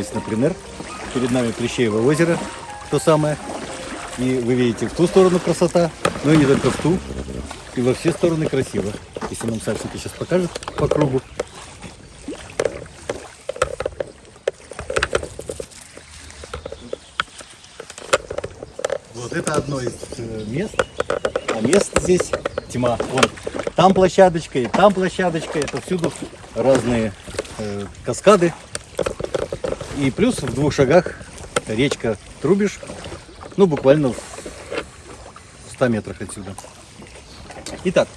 выбрались на пленэр. Перед нами Плещеево озеро, то самое. И вы видите, в ту сторону красота, но и не только в ту. И во все стороны красиво. Если нам Сальченко сейчас покажет по кругу. Вот это одно из э, мест. А мест здесь тьма. Вон, там площадочка и там площадочка. Это всюду разные э, каскады. И плюс в двух шагах речка Трубиш. Ну, буквально в 100 метрах отсюда. Итак,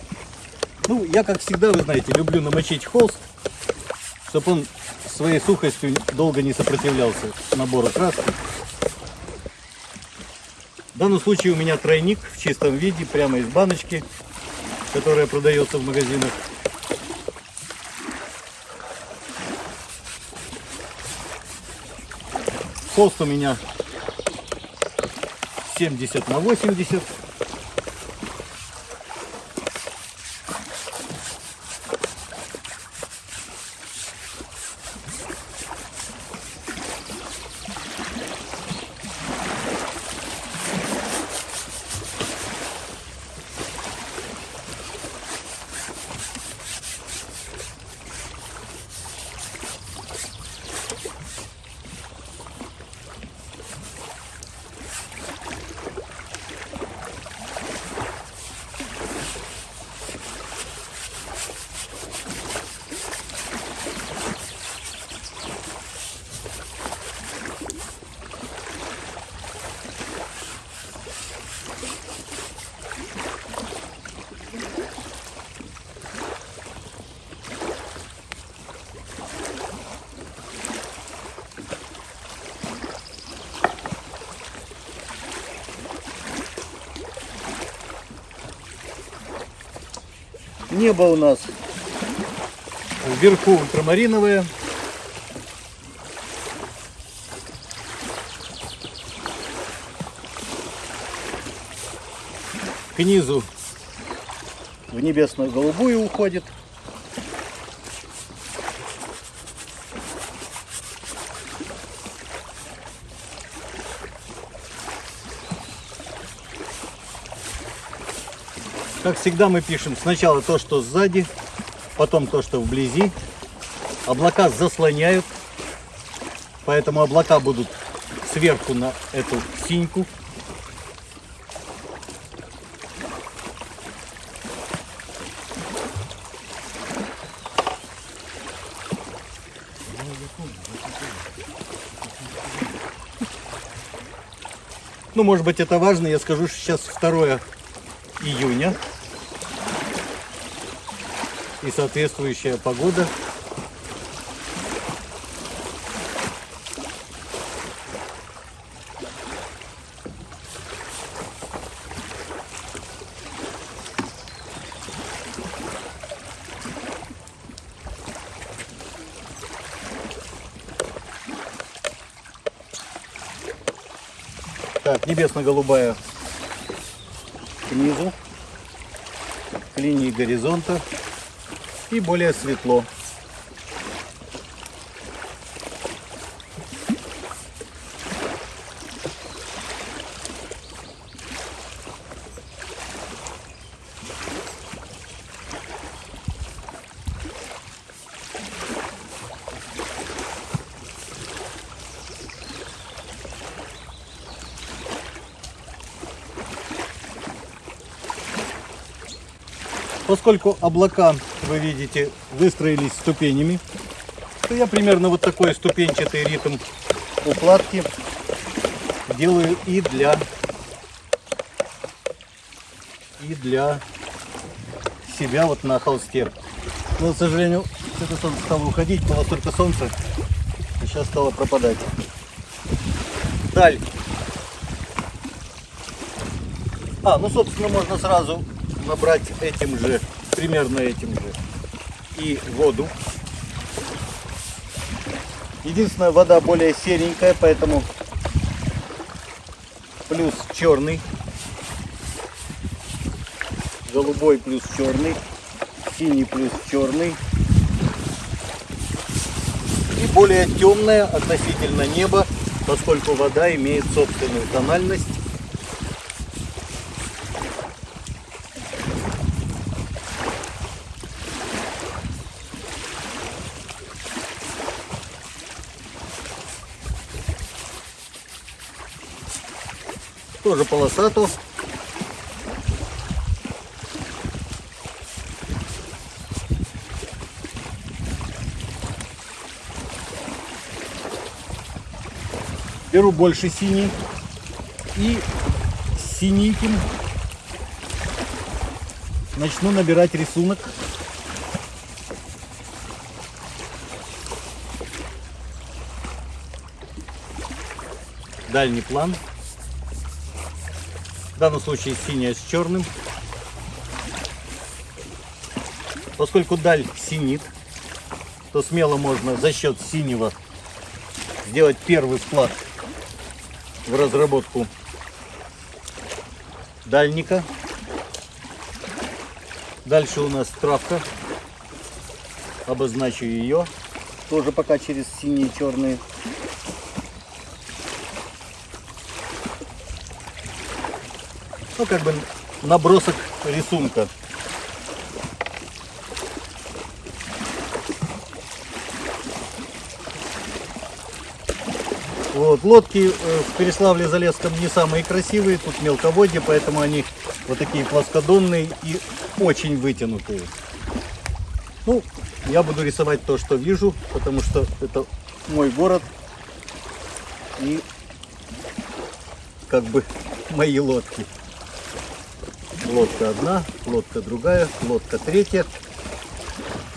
ну, я, как всегда, вы знаете, люблю намочить холст, чтобы он своей сухостью долго не сопротивлялся набору краски. В данном случае у меня тройник в чистом виде, прямо из баночки, которая продается в магазинах. Холст у меня 70 на 80. Небо у нас вверху ультрамариновое. К низу в небесную голубую уходит. Как всегда мы пишем сначала то, что сзади, потом то, что вблизи. Облака заслоняют, поэтому облака будут сверху на эту синьку. Ну, может быть, это важно. Я скажу, что сейчас 2 июня и соответствующая погода. Так, небесно-голубая к к линии горизонта и более светло. Поскольку облака, вы видите, выстроились ступенями, то я примерно вот такой ступенчатый ритм укладки делаю и для и для себя вот на холсте. Но, к сожалению, это солнце стало уходить, было только солнце, и сейчас стало пропадать. Даль. А, ну, собственно, можно сразу набрать этим же, примерно этим же, и воду. Единственная вода более серенькая, поэтому плюс черный, голубой плюс черный, синий плюс черный и более темная относительно неба, поскольку вода имеет собственную тональность. Тоже полосату. Беру больше синий. И синеньким начну набирать рисунок. Дальний план. В данном случае синяя с черным. Поскольку даль синит, то смело можно за счет синего сделать первый вклад в разработку дальника. Дальше у нас травка. Обозначу ее. Тоже пока через синие черные. Ну, как бы набросок рисунка. Вот, лодки э, в Переславле-Залесском не самые красивые, тут мелководье, поэтому они вот такие плоскодонные и очень вытянутые. Ну, я буду рисовать то, что вижу, потому что это мой город и как бы мои лодки. Лодка одна, лодка другая, лодка третья.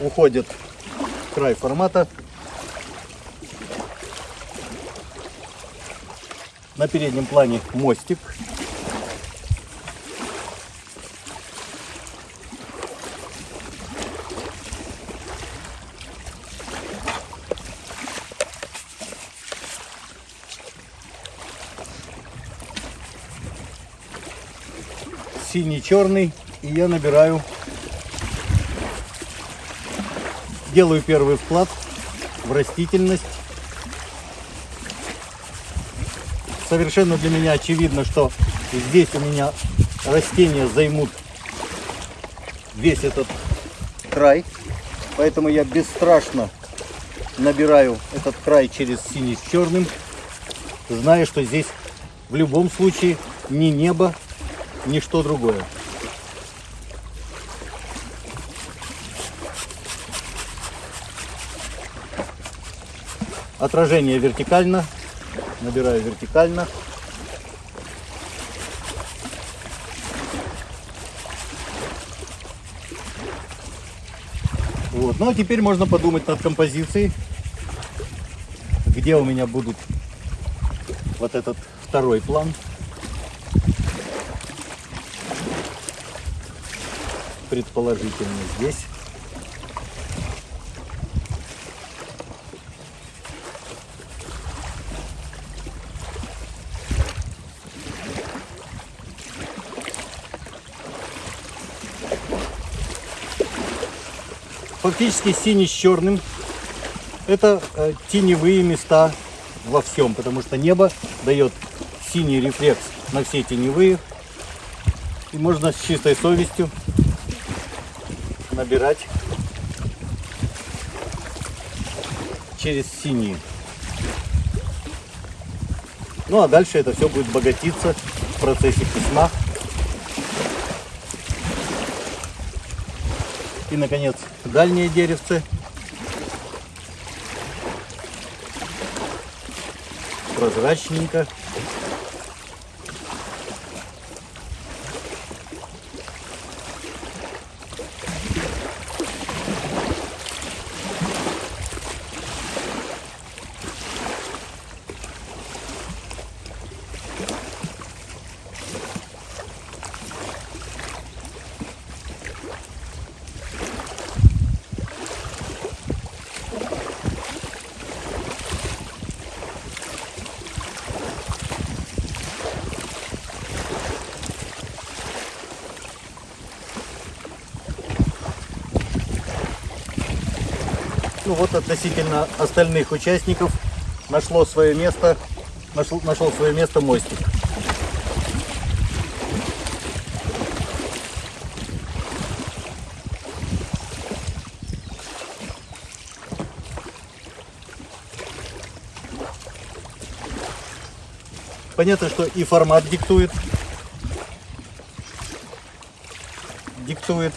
Уходит край формата На переднем плане мостик. Синий-черный. И я набираю, делаю первый вклад в растительность. совершенно для меня очевидно, что здесь у меня растения займут весь этот край. Поэтому я бесстрашно набираю этот край через синий с черным, зная, что здесь в любом случае ни небо, ни что другое. Отражение вертикально, набираю вертикально. Вот. Ну а теперь можно подумать над композицией, где у меня будут вот этот второй план. Предположительно здесь. фактически синий с черным. Это э, теневые места во всем, потому что небо дает синий рефлекс на все теневые. И можно с чистой совестью набирать через синие. Ну а дальше это все будет богатиться в процессе письма. И, наконец, дальнее деревце. Прозрачненько. Ну вот относительно остальных участников нашло свое место, нашел, нашел свое место мостик. Понятно, что и формат диктует. Диктует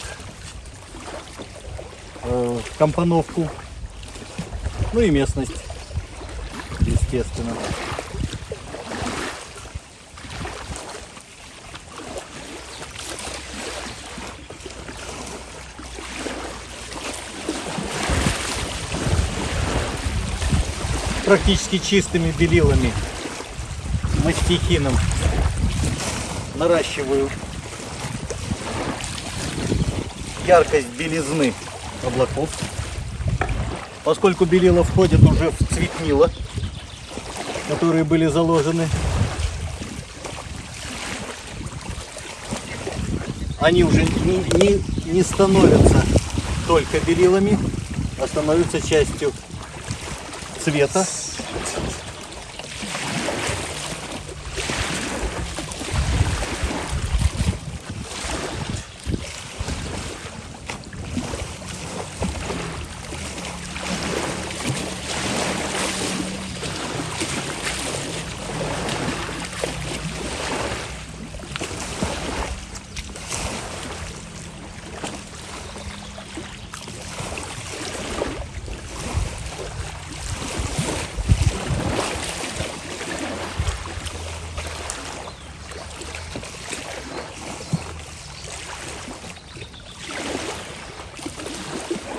э, компоновку. Ну и местность, естественно. Практически чистыми белилами мастихином наращиваю яркость белизны облаков. Поскольку белила входит уже в цветнила, которые были заложены, они уже не, не, не становятся только белилами, а становятся частью цвета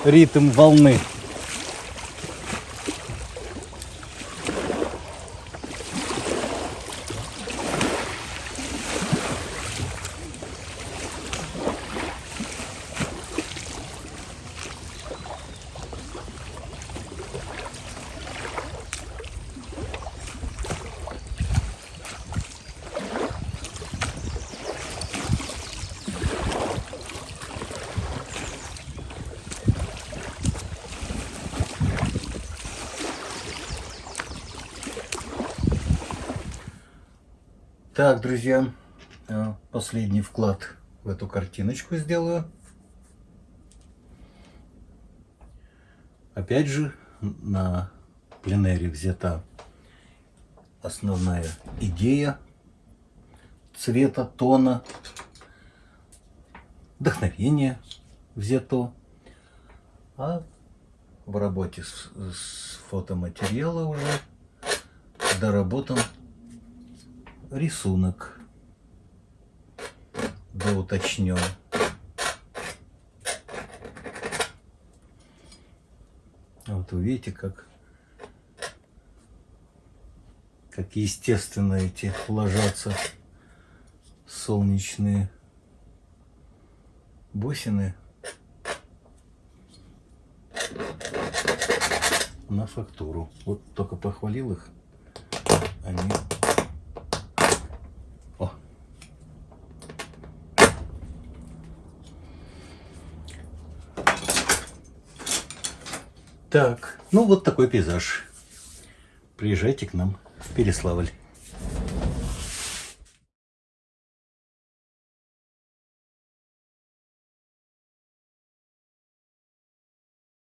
ритм волны. Так, друзья, э, последний вклад в эту картиночку сделаю. Опять же, на пленэре взята основная идея цвета, тона, вдохновение взято. А в работе с, с фотоматериала уже доработан рисунок да уточнен. Вот вы видите, как, как естественно эти ложатся солнечные бусины на фактуру. Вот только похвалил их, они Так, ну вот такой пейзаж. Приезжайте к нам в Переславль.